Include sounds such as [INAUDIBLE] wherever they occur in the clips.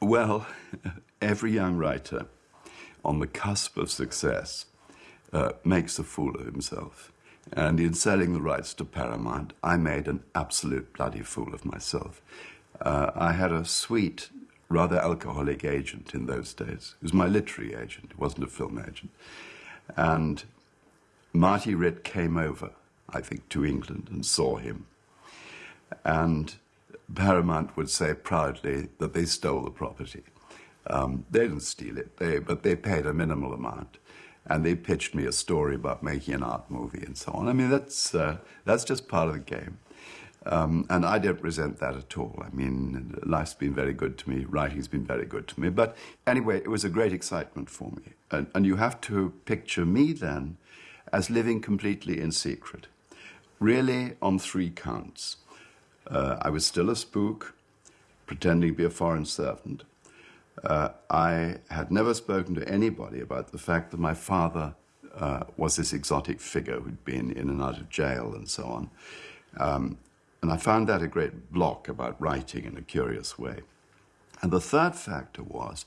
Well, [LAUGHS] every young writer on the cusp of success uh, makes a fool of himself. And in selling the rights to Paramount, I made an absolute bloody fool of myself. Uh, I had a sweet, rather alcoholic agent in those days. It was my literary agent, it wasn't a film agent. And Marty Ritt came over, I think, to England and saw him. And Paramount would say proudly that they stole the property. Um, they didn't steal it, they, but they paid a minimal amount. And they pitched me a story about making an art movie and so on. I mean, that's, uh, that's just part of the game. Um, and I don't resent that at all. I mean, life's been very good to me, writing's been very good to me. But anyway, it was a great excitement for me. And, and you have to picture me then as living completely in secret, really on three counts. Uh, I was still a spook, pretending to be a foreign servant. Uh, I had never spoken to anybody about the fact that my father uh, was this exotic figure who'd been in and out of jail and so on. Um, and I found that a great block about writing in a curious way. And the third factor was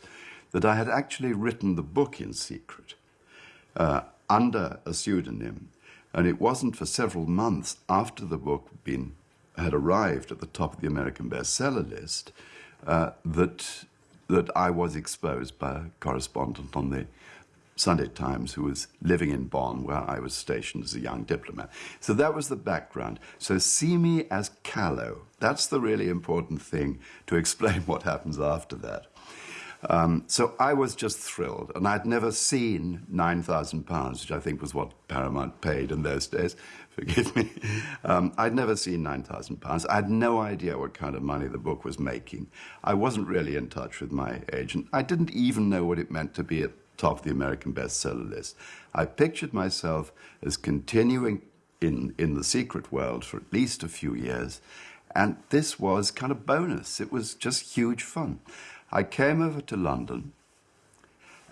that I had actually written the book in secret uh, under a pseudonym. And it wasn't for several months after the book had, been, had arrived at the top of the American bestseller list uh, that, that I was exposed by a correspondent on the Sunday Times who was living in Bonn, where I was stationed as a young diplomat. So that was the background. So see me as callow. That's the really important thing to explain [LAUGHS] what happens after that. Um, so I was just thrilled, and I'd never seen £9,000, which I think was what Paramount paid in those days. Forgive me. Um, I'd never seen £9,000. I had no idea what kind of money the book was making. I wasn't really in touch with my agent. I didn't even know what it meant to be at top of the American bestseller list. I pictured myself as continuing in, in the secret world for at least a few years, and this was kind of bonus. It was just huge fun. I came over to London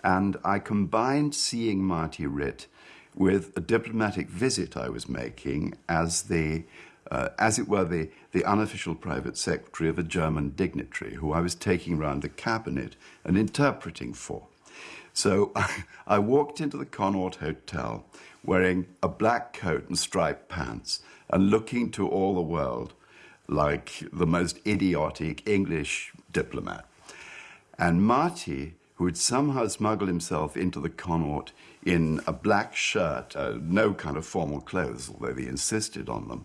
and I combined seeing Marty Ritt with a diplomatic visit I was making as the, uh, as it were, the, the unofficial private secretary of a German dignitary who I was taking around the cabinet and interpreting for. So [LAUGHS] I walked into the Connaught Hotel wearing a black coat and striped pants and looking to all the world like the most idiotic English diplomat. And Marty, who had somehow smuggled himself into the Connaught in a black shirt, uh, no kind of formal clothes, although he insisted on them,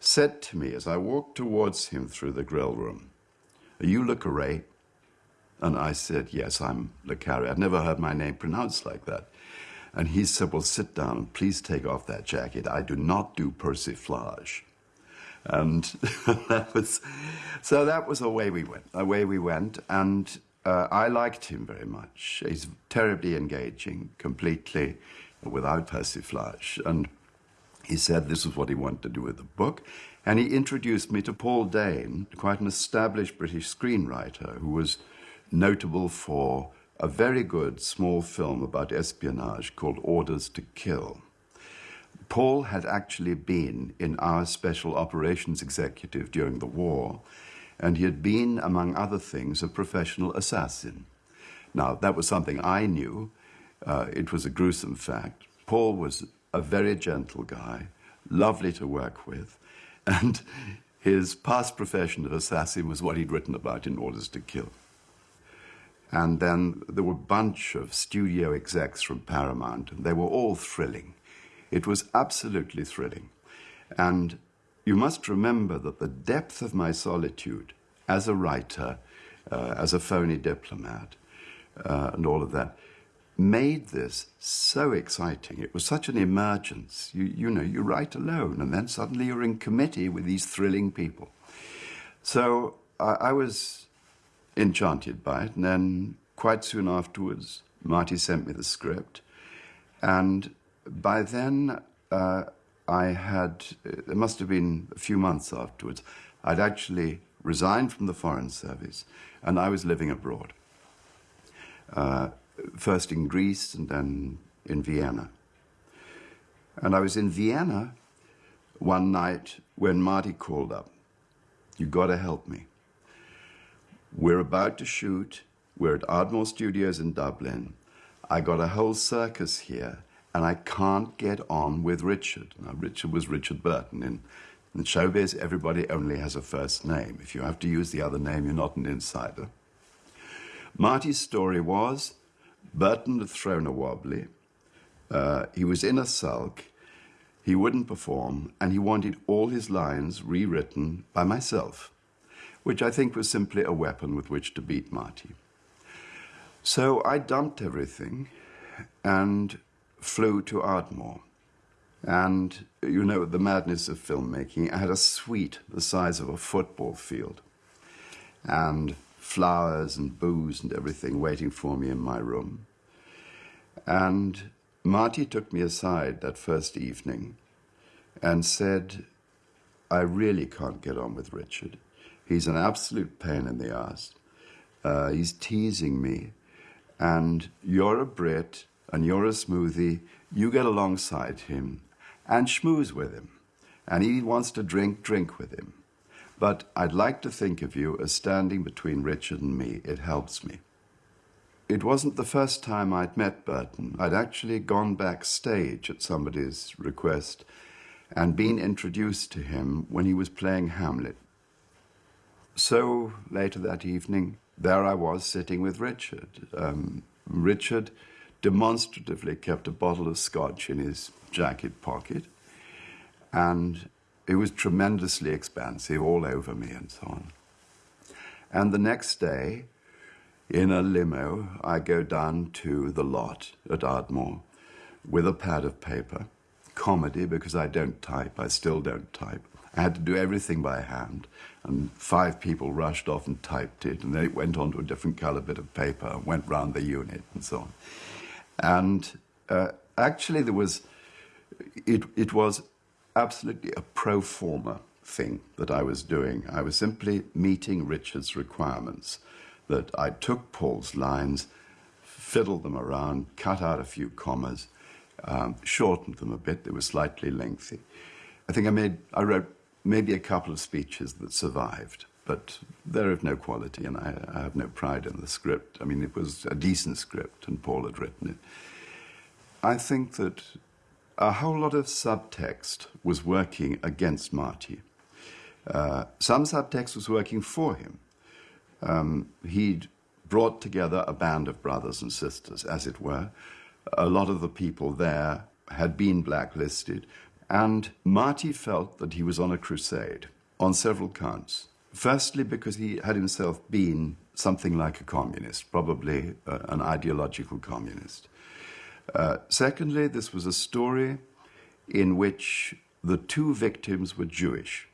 said to me as I walked towards him through the grill room, Are you Le Carre? And I said, Yes, I'm Le Carre. I'd never heard my name pronounced like that. And he said, Well, sit down and please take off that jacket. I do not do persiflage. And [LAUGHS] that was, so that was away we went, away we went. And uh, I liked him very much. He's terribly engaging, completely without persiflage. And he said this was what he wanted to do with the book. And he introduced me to Paul Dehn, quite an established British screenwriter who was notable for a very good small film about espionage called Orders to Kill. Paul had actually been in our special operations executive during the war and he had been, among other things, a professional assassin. Now, that was something I knew. Uh, it was a gruesome fact. Paul was a very gentle guy, lovely to work with, [LAUGHS] and his past profession of assassin was what he'd written about in Orders to Kill. And then there were a bunch of studio execs from Paramount, and they were all thrilling. It was absolutely thrilling. And you must remember that the depth of my solitude as a writer, uh, as a phony diplomat, uh, and all of that, made this so exciting. It was such an emergence. You, you know, you write alone, and then suddenly you're in committee with these thrilling people. So I, I was enchanted by it, and then quite soon afterwards, Marty sent me the script, and by then, uh, I had, it must have been a few months afterwards, I'd actually resigned from the Foreign Service and I was living abroad. Uh, first in Greece and then in Vienna. And I was in Vienna one night when Marty called up. You've gotta help me. We're about to shoot. We're at Ardmore Studios in Dublin. I got a whole circus here, and I can't get on with Richard. Now, Richard was Richard Burton. In, in showbiz, everybody only has a first name. If you have to use the other name, you're not an insider. Marty's story was Burton had thrown a wobbly. Uh, he was in a sulk. He wouldn't perform, and he wanted all his lines rewritten by myself, which I think was simply a weapon with which to beat Marty. So I dumped everything and flew to Ardmore. And, you know, the madness of filmmaking, I had a suite the size of a football field. And flowers and booze and everything waiting for me in my room. And Marty took me aside that first evening and said, I really can't get on with Richard. He's an absolute pain in the ass. Uh, he's teasing me and you're a Brit and you're a smoothie, you get alongside him and schmooze with him. And he wants to drink, drink with him. But I'd like to think of you as standing between Richard and me. It helps me. It wasn't the first time I'd met Burton. I'd actually gone backstage at somebody's request and been introduced to him when he was playing Hamlet. So later that evening, there I was sitting with Richard. Um, Richard demonstratively kept a bottle of scotch in his jacket pocket, and it was tremendously expansive all over me and so on. And the next day, in a limo, I go down to the lot at Ardmore with a pad of paper. Comedy, because I don't type, I still don't type. I had to do everything by hand, and five people rushed off and typed it, and then it went onto a different color bit of paper and went round the unit and so on. And uh, actually, there was, it, it was absolutely a pro forma thing that I was doing. I was simply meeting Richard's requirements, that I took Paul's lines, fiddled them around, cut out a few commas, um, shortened them a bit, they were slightly lengthy. I think I made, I wrote maybe a couple of speeches that survived, but they're of no quality, and I, I, have no pride in the script. I mean, it was a decent script, and Paul had written it. I think that a whole lot of subtext was working against Marty. Uh, some subtext was working for him. Um, he'd brought together a band of brothers and sisters, as it were. A lot of the people there had been blacklisted. And Marty felt that he was on a crusade on several counts. Firstly, because he had himself been something like a communist, probably uh, an ideological communist. Uh, secondly, this was a story in which the two victims were Jewish,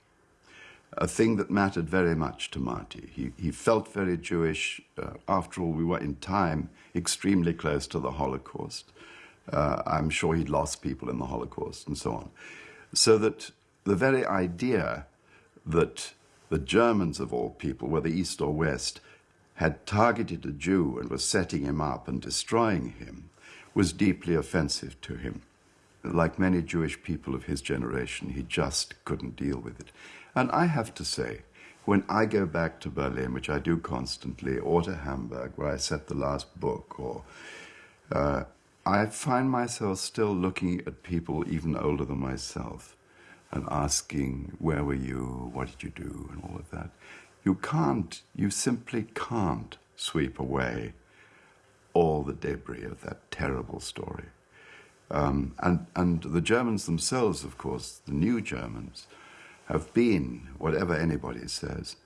a thing that mattered very much to Marty. He, he felt very Jewish. Uh, after all, we were in time extremely close to the Holocaust. Uh, I'm sure he'd lost people in the Holocaust and so on. So that the very idea that the Germans, of all people, whether East or West, had targeted a Jew and was setting him up and destroying him was deeply offensive to him. Like many Jewish people of his generation, he just couldn't deal with it. And I have to say, when I go back to Berlin, which I do constantly, or to Hamburg, where I set the last book, or uh, I find myself still looking at people even older than myself and asking, where were you, what did you do, and all of that. You can't, you simply can't sweep away all the debris of that terrible story. Um, and, and the Germans themselves, of course, the new Germans, have been, whatever anybody says,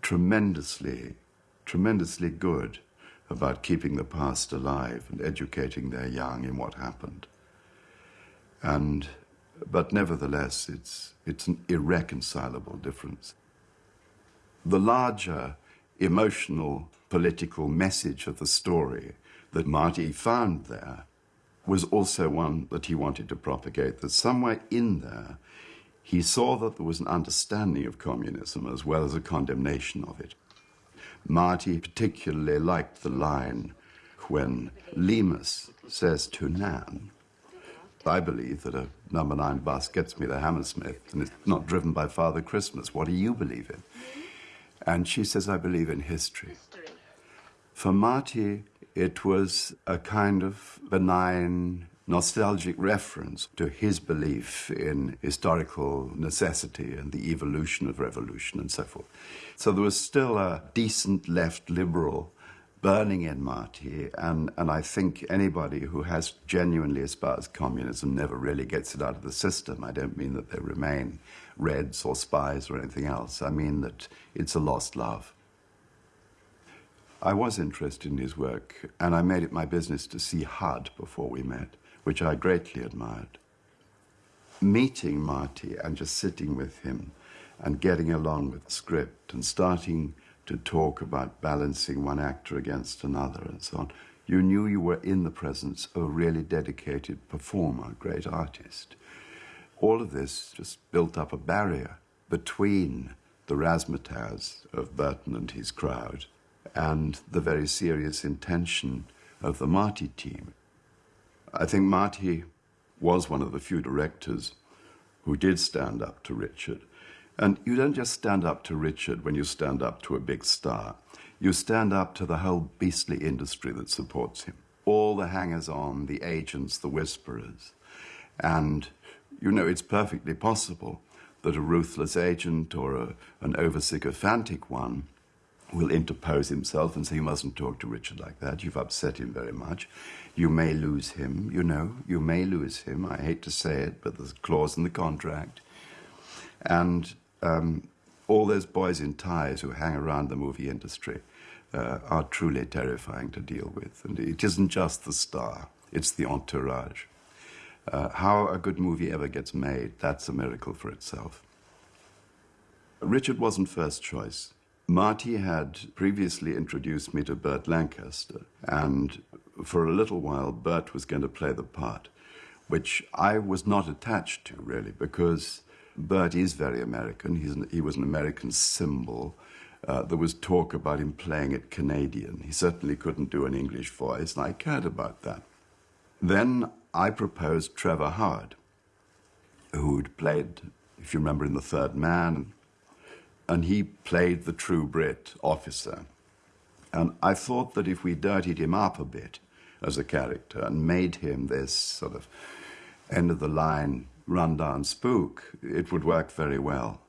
tremendously, tremendously good about keeping the past alive and educating their young in what happened. And, but nevertheless, it's, it's an irreconcilable difference. The larger emotional political message of the story that Marty found there was also one that he wanted to propagate, that somewhere in there he saw that there was an understanding of communism as well as a condemnation of it. Marty particularly liked the line when Leamas says to Nan, I believe that a number nine bus gets me to Hammersmith and it's not driven by Father Christmas. What do you believe in? And she says, I believe in history. History. For Marty, it was a kind of benign, nostalgic reference to his belief in historical necessity and the evolution of revolution and so forth. So there was still a decent left liberal burning in Marty, and, and I think anybody who has genuinely espoused communism never really gets it out of the system. I don't mean that they remain Reds or spies or anything else. I mean that it's a lost love. I was interested in his work, and I made it my business to see HUD before we met, which I greatly admired. Meeting Marty and just sitting with him and getting along with the script and starting to talk about balancing one actor against another and so on, you knew you were in the presence of a really dedicated performer, great artist. All of this just built up a barrier between the razzmatazz of Burton and his crowd and the very serious intention of the Marty team. I think Marty was one of the few directors who did stand up to Richard and you don't just stand up to Richard when you stand up to a big star. You stand up to the whole beastly industry that supports him. All the hangers on, the agents, the whisperers. And, you know, it's perfectly possible that a ruthless agent or a, an oversycophantic one will interpose himself and say, You mustn't talk to Richard like that. You've upset him very much. You may lose him, you know. You may lose him. I hate to say it, but there's a clause in the contract. And um, all those boys in ties who hang around the movie industry uh, are truly terrifying to deal with. And it isn't just the star, it's the entourage. Uh, how a good movie ever gets made, that's a miracle for itself. Richard wasn't first choice. Marty had previously introduced me to Burt Lancaster, and for a little while, Burt was going to play the part, which I was not attached to, really, because Burt is very American. An, he was an American symbol. Uh, there was talk about him playing it Canadian. He certainly couldn't do an English voice, and I cared about that. Then I proposed Trevor Howard, who'd played, if you remember, in The Third Man, and he played the true Brit officer. And I thought that if we dirtied him up a bit as a character and made him this sort of end of the line rundown spook, it would work very well.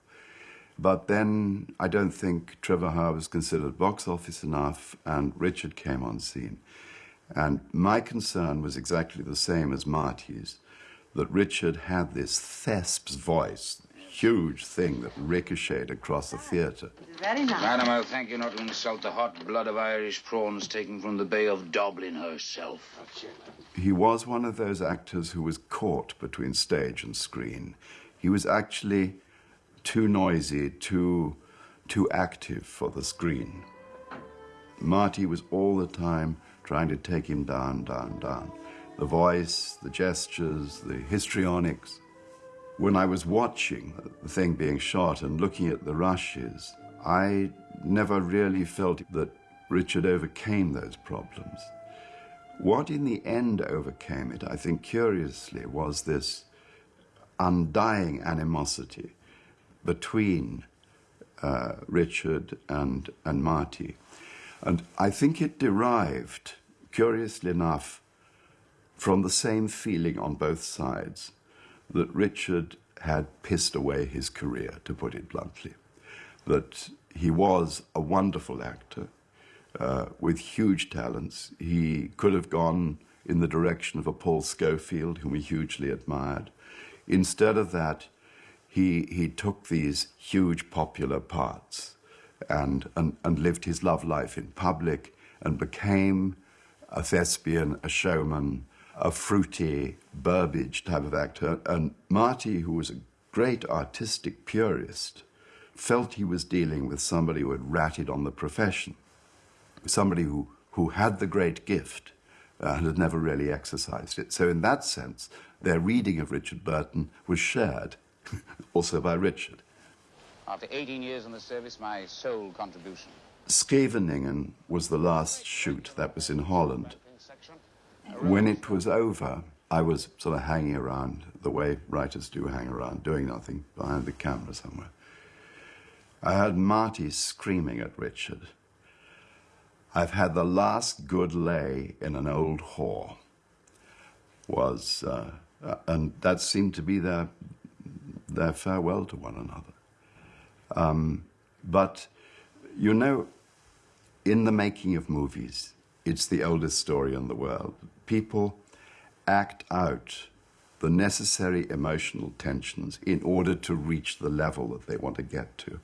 But then I don't think Trevor Howard was considered box office enough, and Richard came on scene. And my concern was exactly the same as Marty's that Richard had this thesp's voice, huge thing that ricocheted across the theatre. Very nice. Madam, I'll thank you not to insult the hot blood of Irish prawns taken from the Bay of Dublin herself. He was one of those actors who was caught between stage and screen. He was actually too noisy, too, too active for the screen. Marty was all the time trying to take him down, down, down. The voice, the gestures, the histrionics. When I was watching the thing being shot and looking at the rushes, I never really felt that Richard overcame those problems. What in the end overcame it, I think curiously, was this undying animosity between uh, Richard and, and Marty. And I think it derived, curiously enough, from the same feeling on both sides that Richard had pissed away his career, to put it bluntly. That he was a wonderful actor uh, with huge talents. He could have gone in the direction of a Paul Scofield, whom he hugely admired. Instead of that, he, he took these huge popular parts and, and, and lived his love life in public and became a thespian, a showman, a fruity Burbage type of actor. And Marty, who was a great artistic purist, felt he was dealing with somebody who had ratted on the profession somebody who, who had the great gift uh, and had never really exercised it. So, in that sense, their reading of Richard Burton was shared [LAUGHS] also by Richard. After 18 years in the service, my sole contribution. Scheveningen was the last shoot that was in Holland. When it was over, I was sort of hanging around the way writers do hang around, doing nothing, behind the camera somewhere. I heard Marty screaming at Richard. I've had the last good lay in an old whore. Was, uh, uh, and that seemed to be their, their farewell to one another. Um, but, you know, in the making of movies, it's the oldest story in the world. People act out the necessary emotional tensions in order to reach the level that they want to get to.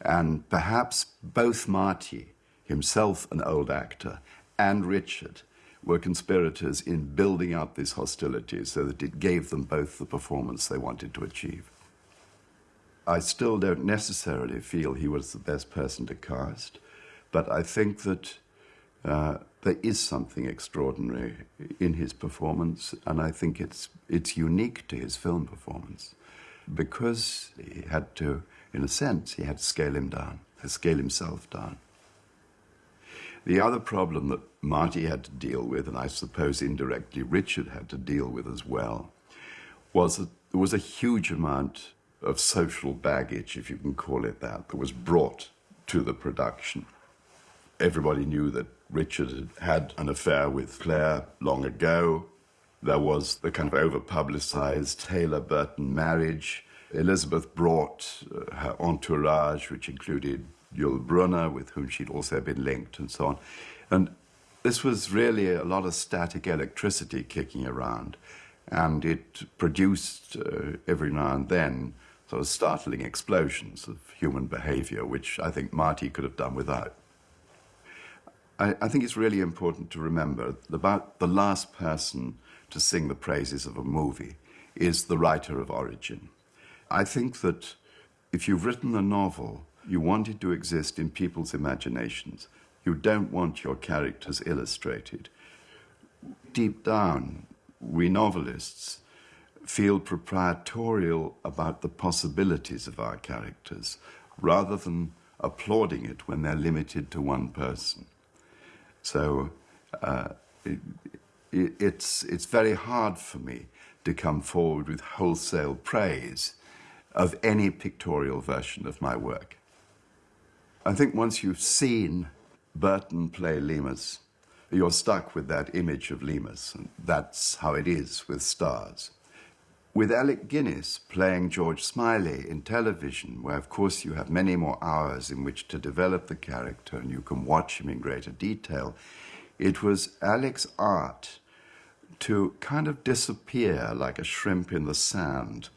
And perhaps both Marty, himself an old actor, and Richard were conspirators in building up this hostility so that it gave them both the performance they wanted to achieve. I still don't necessarily feel he was the best person to cast, but I think that uh, there is something extraordinary in his performance, and I think it's, it's unique to his film performance because he had to, in a sense, he had to scale him down, scale himself down. The other problem that Marty had to deal with, and I suppose indirectly Richard had to deal with as well, was that there was a huge amount of social baggage, if you can call it that, that was brought to the production. Everybody knew that Richard had had an affair with Claire long ago. There was the kind of over publicized Taylor Burton marriage. Elizabeth brought uh, her entourage, which included Yul Brynner, with whom she'd also been linked, and so on. And this was really a lot of static electricity kicking around, and it produced uh, every now and then sort of startling explosions of human behavior, which I think Marty could have done without. I, I, think it's really important to remember that about the last person to sing the praises of a movie is the writer of origin. I think that if you've written a novel, you want it to exist in people's imaginations. You don't want your characters illustrated. Deep down, we novelists feel proprietorial about the possibilities of our characters rather than applauding it when they're limited to one person. So uh, it, it, it's, it's very hard for me to come forward with wholesale praise of any pictorial version of my work. I think once you've seen Burton play Leamas, you're stuck with that image of Leamas, and that's how it is with stars. With Alec Guinness playing George Smiley in television, where of course you have many more hours in which to develop the character and you can watch him in greater detail, it was Alec's art to kind of disappear like a shrimp in the sand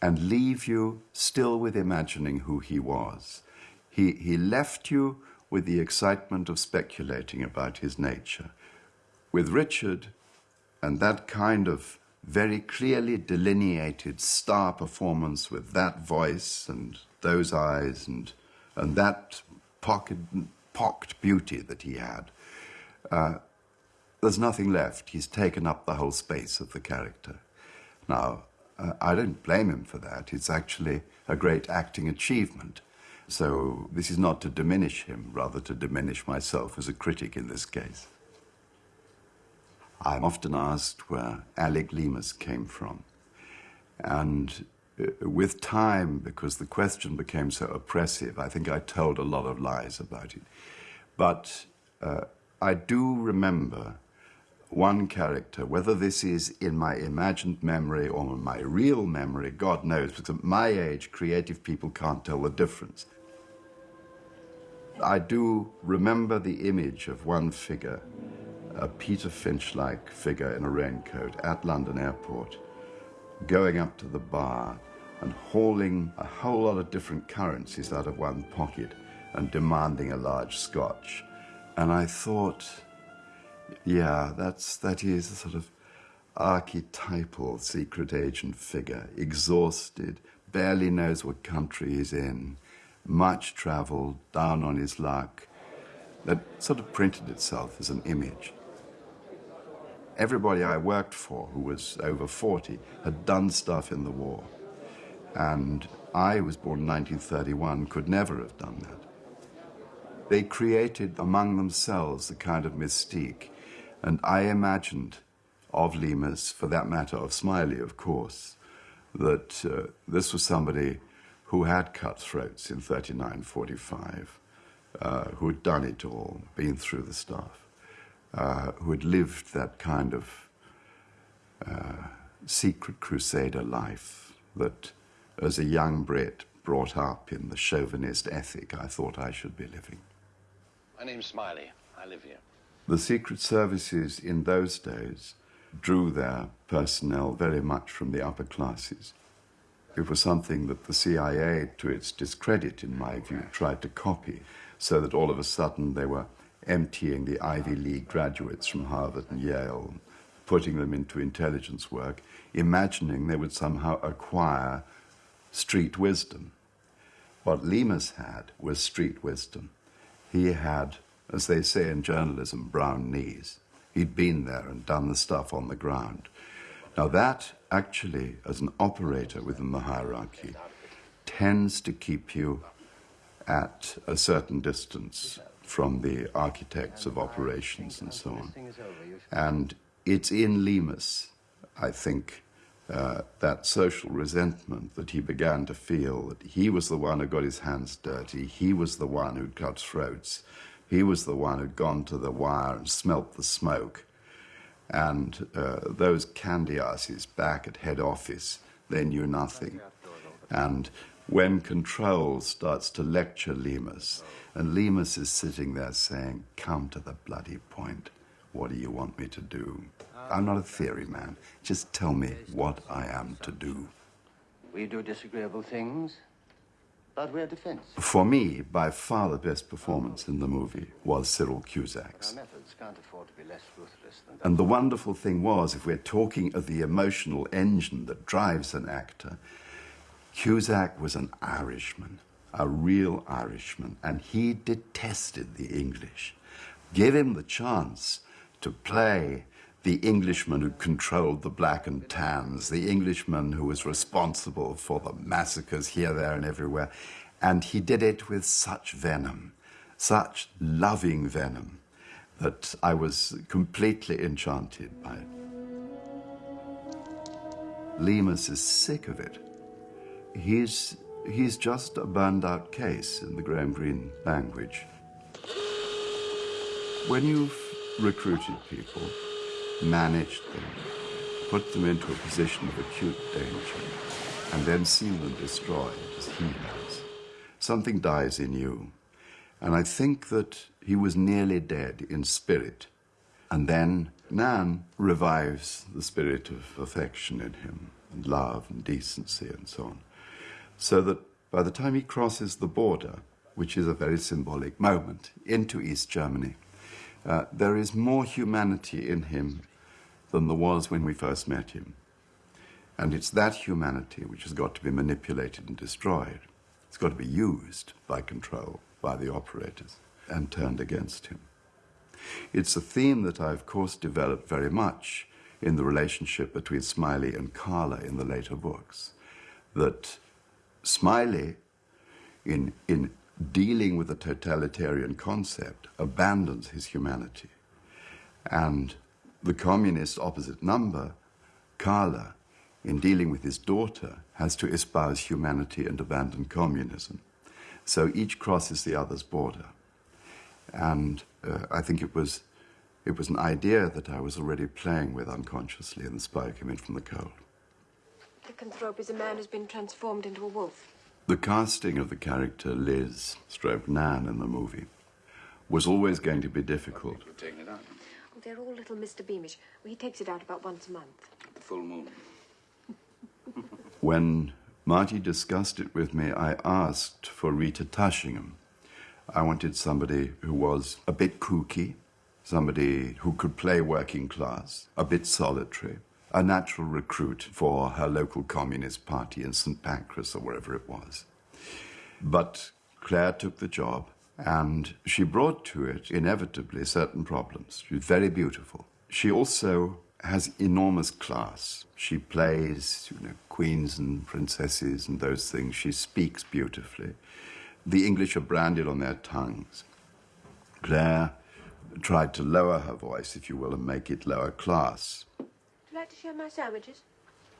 and leave you still with imagining who he was. He, he left you with the excitement of speculating about his nature. With Richard and that kind of very clearly delineated star performance with that voice and those eyes and, and that pocket, pocked beauty that he had. Uh, there's nothing left. He's taken up the whole space of the character. Now, uh, I don't blame him for that. It's actually a great acting achievement. So this is not to diminish him, rather to diminish myself as a critic in this case. I'm often asked where Alec Leamas came from. And uh, with time, because the question became so oppressive, I think I told a lot of lies about it. But uh, I do remember one character, whether this is in my imagined memory or my real memory, God knows, because at my age, creative people can't tell the difference. I do remember the image of one figure a Peter Finch like figure in a raincoat at London Airport, going up to the bar and hauling a whole lot of different currencies out of one pocket and demanding a large scotch. And I thought, yeah, that's, that is a sort of archetypal secret agent figure, exhausted, barely knows what country he's in, much traveled, down on his luck, that sort of printed itself as an image everybody I worked for, who was over 40, had done stuff in the war. And I was born in 1931, could never have done that. They created among themselves a kind of mystique. And I imagined of Leamas, for that matter, of Smiley, of course, that uh, this was somebody who had cut throats in 39 45, uh, who had done it all, been through the stuff, uh, who had lived that kind of uh, secret crusader life that, as a young Brit brought up in the chauvinist ethic, I thought I should be living. My name's Smiley. I live here. The secret services in those days drew their personnel very much from the upper classes. It was something that the CIA, to its discredit, in my view, tried to copy, so that all of a sudden they were emptying the Ivy League graduates from Harvard and Yale, putting them into intelligence work, imagining they would somehow acquire street wisdom. What Leamas had was street wisdom. He had, as they say in journalism, brown knees. He'd been there and done the stuff on the ground. Now, that actually, as an operator within the hierarchy, tends to keep you at a certain distance from the architects of operations and so on. And it's in Leamas, I think, uh, that social resentment that he began to feel that he was the one who got his hands dirty, he was the one who'd cut throats, he was the one who'd gone to the wire and smelt the smoke. And uh, those candy asses back at head office, they knew nothing. And when Control starts to lecture Leamas, and Leamas is sitting there saying, Come to the bloody point. What do you want me to do? I'm not a theory man. Just tell me what I am to do. We do disagreeable things, but we're defense. For me, by far the best performance in the movie was Cyril Cusack's. Our methods can't afford to be less ruthless than And the wonderful thing was, if we're talking of the emotional engine that drives an actor, Cusack was an Irishman, a real Irishman, and he detested the English. Give him the chance to play the Englishman who controlled the black and tans, the Englishman who was responsible for the massacres here, there, and everywhere. And he did it with such venom, such loving venom, that I was completely enchanted by it. Leamas is sick of it. He's, he's just a burned out case in the Graham Greene language. When you've recruited people, managed them, put them into a position of acute danger, and then seen them destroyed as he has, something dies in you. And I think that he was nearly dead in spirit. And then Nan revives the spirit of affection in him, and love and decency and so on. So that by the time he crosses the border, which is a very symbolic moment, into East Germany, uh, there is more humanity in him than there was when we first met him. And it's that humanity which has got to be manipulated and destroyed. It's got to be used by control, by the operators, and turned against him. It's a theme that I, of course, developed very much in the relationship between Smiley and Carla in the later books. That Smiley, in, in dealing with the totalitarian concept, abandons his humanity. And the communist opposite number, Carla, in dealing with his daughter, has to espouse humanity and abandon communism. So each crosses the other's border. And uh, I think it was, it was an idea that I was already playing with unconsciously in The Spy Came In From the Cold. Lycanthrope is a man who's been transformed into a wolf. The casting of the character Liz, stroke Nan in the movie, was always going to be difficult. It out. Oh, they're all little Mr. Beamish. Well, he takes it out about once a month. The full moon. [LAUGHS] When Marty discussed it with me, I asked for Rita Tushingham. I wanted somebody who was a bit kooky, somebody who could play working class, a bit solitary, a natural recruit for her local communist party in St. Pancras or wherever it was. But Claire took the job, and she brought to it inevitably certain problems. She was very beautiful. She also has enormous class. She plays, you know, queens and princesses and those things. She speaks beautifully. The English are branded on their tongues. Claire tried to lower her voice, if you will, and make it lower class. Would you like to share my sandwiches?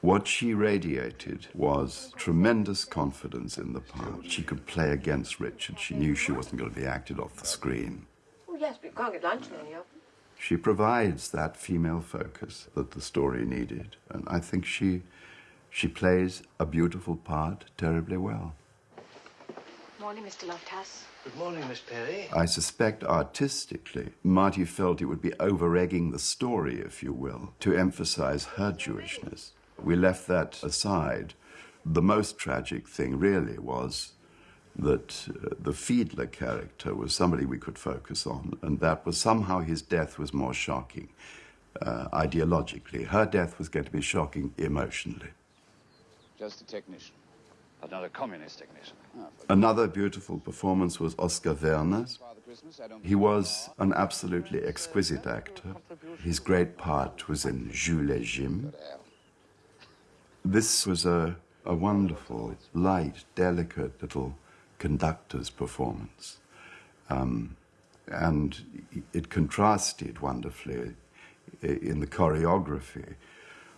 What she radiated was tremendous confidence in the part. She could play against Richard. She knew she wasn't going to be acted off the screen. Oh, yes, but you can't get lunch in any of them. She provides that female focus that the story needed. And I think she, she plays a beautiful part terribly well. Morning, Mr. Lofthouse. Good morning, Miss Perry. I suspect artistically, Marty felt it would be over egging the story, if you will, to emphasize her Jewishness. We left that aside. The most tragic thing, really, was that uh, the Fiedler character was somebody we could focus on, and that was somehow his death was more shocking uh, ideologically. Her death was going to be shocking emotionally. Just a technician. Another communist technician. Another beautiful performance was Oscar don't He was an absolutely exquisite actor. His great part was in Jules et Jim. This was a, a wonderful, light, delicate little conductor's performance. Um, and it contrasted wonderfully in the choreography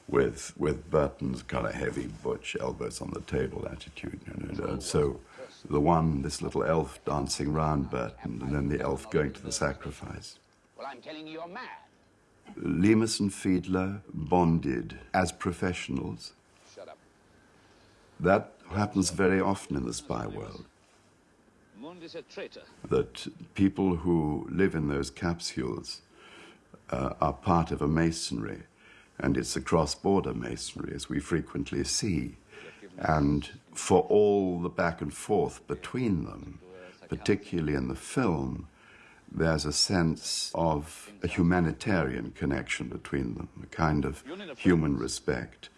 with, with Burton's kind of heavy, butch, elbows on the table attitude. You know, so the one, this little elf dancing round Burton, and then the elf going to the sacrifice. Well, I'm telling you, you're mad. Leamas and Fiedler bonded as professionals. Shut up. That happens very often in the spy world. Mundt is a traitor. That people who live in those capsules uh, are part of a masonry, and it's a cross border masonry, as we frequently see. And for all the back and forth between them, particularly in the film, there's a sense of a humanitarian connection between them, a kind of human respect,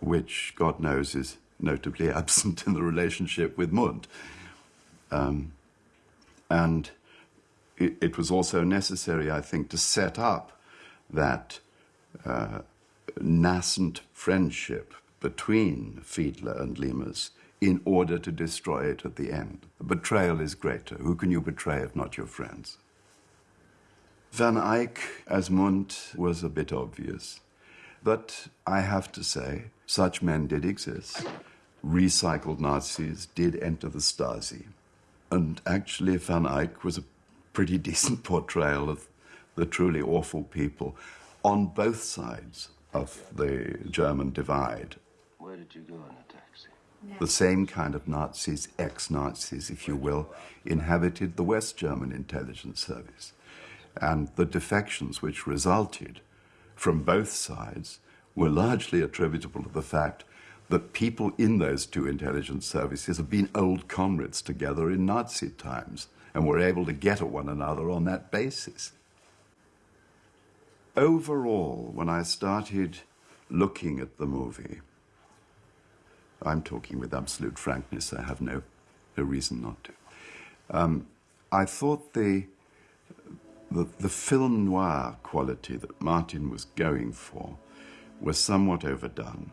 which God knows is notably [LAUGHS] absent in the relationship with Mundt. Um, and it, it was also necessary, I think, to set up that uh, nascent friendship between Fiedler and Leamas in order to destroy it at the end. The betrayal is greater. Who can you betray if not your friends? Van Eyck as Mundt was a bit obvious. But I have to say, such men did exist. Recycled Nazis did enter the Stasi. And actually, Van Eyck was a pretty [LAUGHS] decent portrayal of the truly awful people on both sides of the German divide. Where did you go in the taxi? The same kind of Nazis, ex Nazis, if you will, inhabited the West German intelligence service. And the defections which resulted from both sides were largely attributable to the fact that people in those two intelligence services had been old comrades together in Nazi times and were able to get at one another on that basis. Overall, when I started looking at the movie, I'm talking with absolute frankness, I have no, no reason not to. Um, I thought the, the, the film noir quality that Martin was going for was somewhat overdone.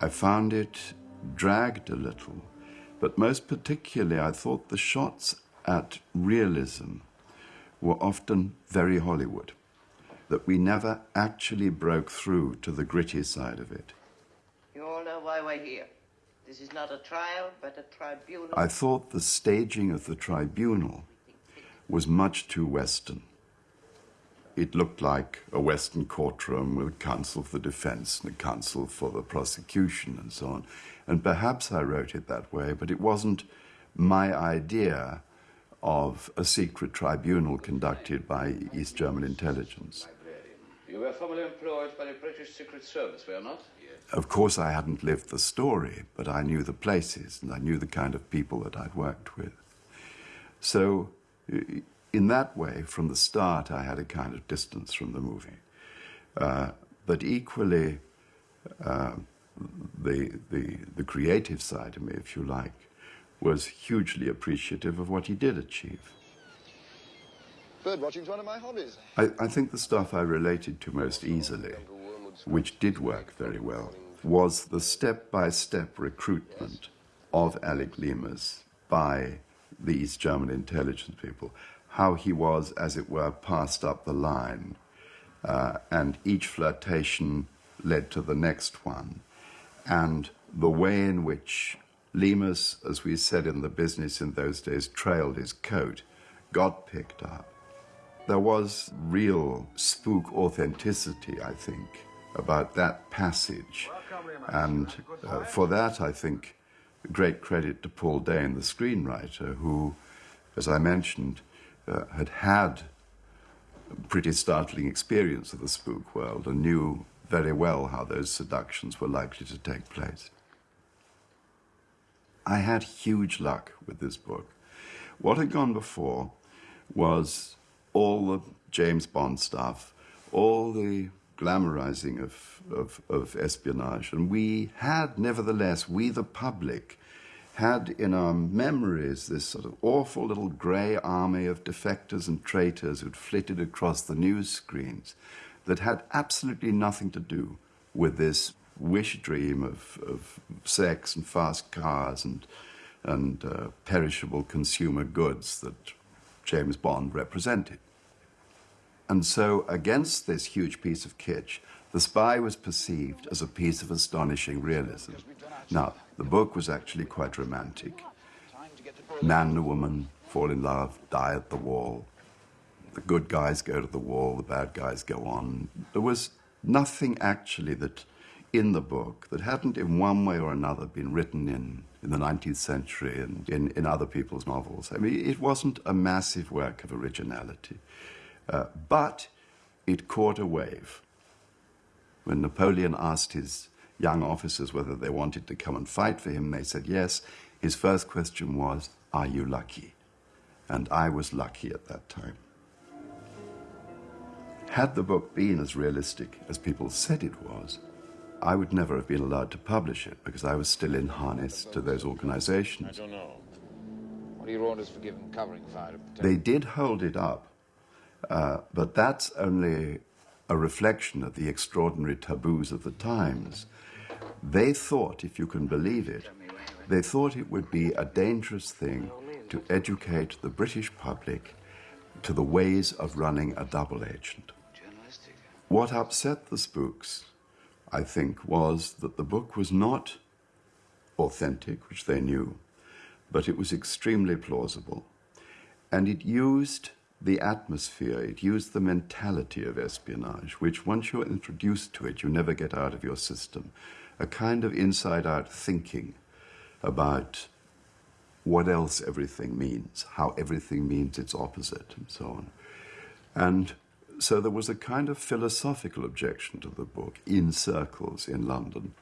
I found it dragged a little, but most particularly, I thought the shots at realism were often very Hollywood, that we never actually broke through to the gritty side of it. You all know why we're here. This is not a trial, but a tribunal. I thought the staging of the tribunal was much too Western. It looked like a Western courtroom with counsel for the defense and a counsel for the prosecution and so on. And perhaps I wrote it that way, but it wasn't my idea of a secret tribunal conducted by East German intelligence. You were formerly employed by the British Secret Service, were you not? Of course, I hadn't lived the story, but I knew the places and I knew the kind of people that I'd worked with. So, in that way, from the start, I had a kind of distance from the movie. Uh, but equally, uh, the, the, the creative side of me, if you like, was hugely appreciative of what he did achieve. Bird watching's one of my hobbies. I, I think the stuff I related to most easily, which did work very well, was the step by step recruitment of Alec Leamas by the East German intelligence people. How he was, as it were, passed up the line, uh, and each flirtation led to the next one. And the way in which Leamas, as we said in the business in those days, trailed his coat, got picked up. There was real spook authenticity, I think, about that passage. And uh, for that, I think, great credit to Paul Dehn, the screenwriter, who, as I mentioned, uh, had had a pretty startling experience of the spook world and knew very well how those seductions were likely to take place. I had huge luck with this book. What had gone before was all the James Bond stuff, all the glamorizing of, of, of espionage. And we had, nevertheless, we the public, had in our memories this sort of awful little grey army of defectors and traitors who'd flitted across the news screens that had absolutely nothing to do with this wish dream of, of sex and fast cars and, and uh, perishable consumer goods that James Bond represented. And so, against this huge piece of kitsch, The Spy was perceived as a piece of astonishing realism. Now, the book was actually quite romantic. Man and woman fall in love, die at the wall. The good guys go to the wall, the bad guys go on. There was nothing actually that in the book that hadn't in one way or another been written in, in the 19th century and in, in other people's novels. I mean, it wasn't a massive work of originality, uh, but it caught a wave. When Napoleon asked his young officers whether they wanted to come and fight for him, they said yes. His first question was, Are you lucky? And I was lucky at that time. Had the book been as realistic as people said it was, I would never have been allowed to publish it because I was still in harness to those organizations. I don't know. What are your orders for giving covering fire? They did hold it up, uh, but that's only a reflection of the extraordinary taboos of the times. They thought, if you can believe it, they thought it would be a dangerous thing to educate the British public to the ways of running a double agent. What upset the spooks, I think, was that the book was not authentic, which they knew, but it was extremely plausible. And it used the atmosphere, it used the mentality of espionage, which once you're introduced to it, you never get out of your system. A kind of inside out thinking about what else everything means, how everything means its opposite, and so on. And so there was a kind of philosophical objection to the book in circles in London.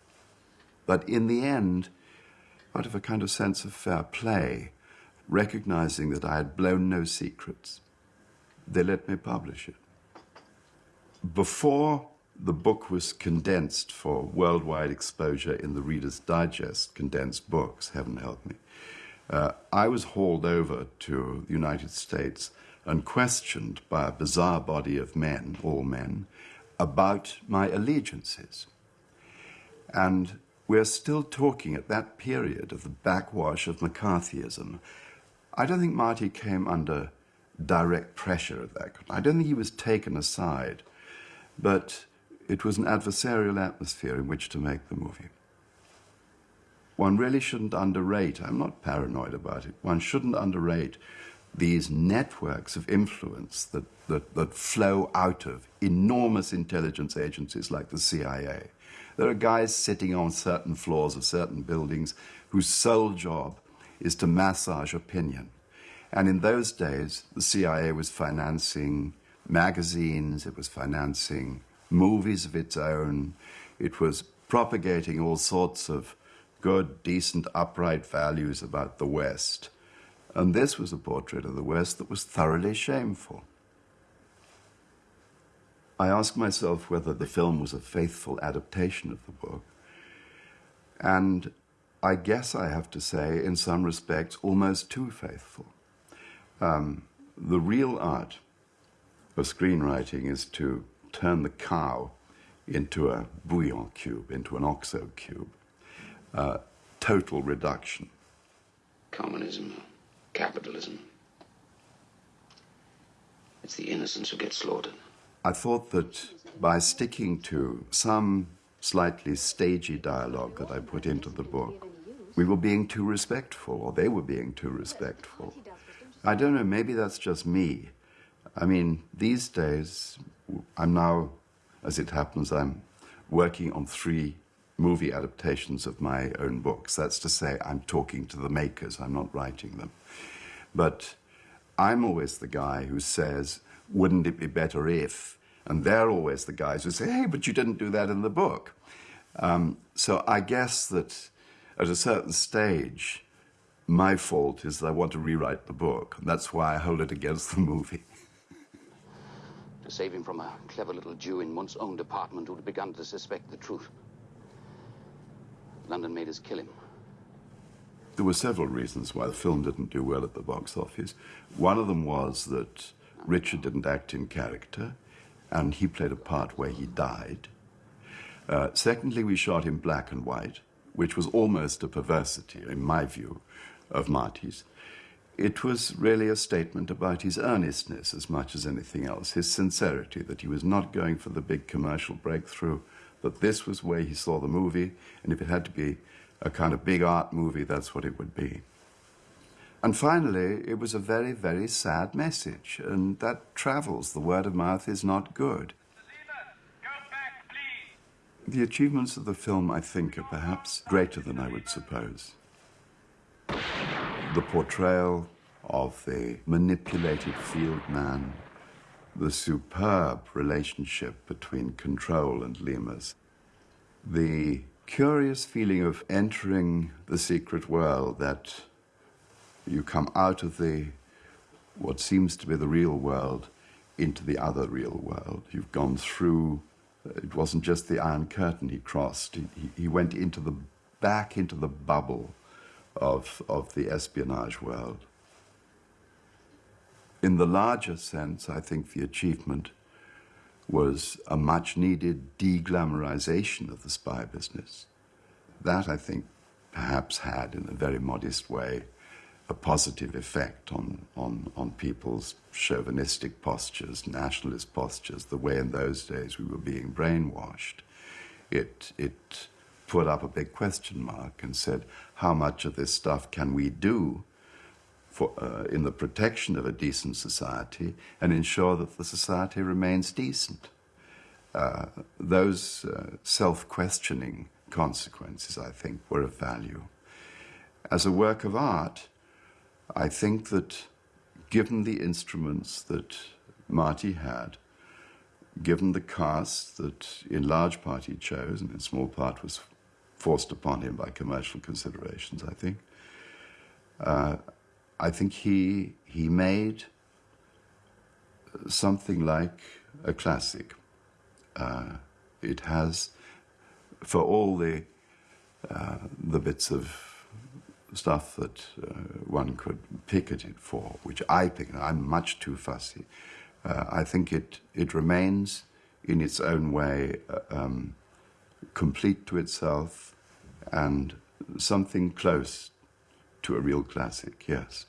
But in the end, out of a kind of sense of fair play, recognizing that I had blown no secrets, they let me publish it. Before the book was condensed for worldwide exposure in the Reader's Digest condensed books, heaven help me, uh, I was hauled over to the United States and questioned by a bizarre body of men, all men, about my allegiances. And we're still talking at that period of the backwash of McCarthyism. I don't think Marty came under direct pressure of that. I don't think he was taken aside, but it was an adversarial atmosphere in which to make the movie. One really shouldn't underrate, I'm not paranoid about it, one shouldn't underrate these networks of influence that, that, that flow out of enormous intelligence agencies like the CIA. There are guys sitting on certain floors of certain buildings whose sole job is to massage opinion. And in those days, the CIA was financing magazines, it was financing movies of its own, it was propagating all sorts of good, decent, upright values about the West. And this was a portrait of the West that was thoroughly shameful. I asked myself whether the film was a faithful adaptation of the book. And I guess I have to say, in some respects, almost too faithful. Um, the real art of screenwriting is to turn the cow into a bouillon cube, into an oxo cube. Uh, total reduction. Communism, capitalism. It's the innocents who get slaughtered. I thought that by sticking to some slightly stagey dialogue that I put into the book, we were being too respectful, or they were being too respectful. I don't know, maybe that's just me. I mean, these days, I'm now, as it happens, I'm working on three movie adaptations of my own books. That's to say, I'm talking to the makers, I'm not writing them. But I'm always the guy who says, wouldn't it be better if? And they're always the guys who say, hey, but you didn't do that in the book. Um, so I guess that at a certain stage, my fault is that I want to rewrite the book. And that's why I hold it against the movie. [LAUGHS] To save him from a clever little Jew in Mundt's own department who'd begun to suspect the truth. London made us kill him. There were several reasons why the film didn't do well at the box office. One of them was that Richard didn't act in character, and he played a part where he died. Uh, secondly, we shot in black and white, which was almost a perversity, in my view, of Marty's. It was really a statement about his earnestness as much as anything else, his sincerity, that he was not going for the big commercial breakthrough, that this was where he saw the movie, and if it had to be a kind of big art movie, that's what it would be. And finally, it was a very, very sad message, and that travels. The word of mouth is not good. The achievements of the film, I think, are perhaps greater than I would suppose. The portrayal of the manipulated field man, the superb relationship between Control and Leamas, the curious feeling of entering the secret world that you come out of the what seems to be the real world into the other real world. You've gone through. It wasn't just the Iron Curtain he crossed. He, he went into the back into the bubble of of the espionage world. In the larger sense, I think the achievement was a much needed deglamorization of the spy business. That, I think, perhaps had, in a very modest way, a positive effect on, on, on people's chauvinistic postures, nationalist postures, the way in those days we were being brainwashed. It, it put up a big question mark and said, how much of this stuff can we do for, uh, in the protection of a decent society and ensure that the society remains decent? Uh, those uh, self questioning consequences, I think, were of value. As a work of art, I think that given the instruments that Marty had, given the cast that in large part he chose and in small part was forced upon him by commercial considerations, I think, uh, I think he, he made something like a classic. Uh, it has, for all the, uh, the bits of stuff that uh, one could pick at it for, which I pick. I'm much too fussy. Uh, I think it, it remains in its own way uh, um, complete to itself and something close to a real classic, yes.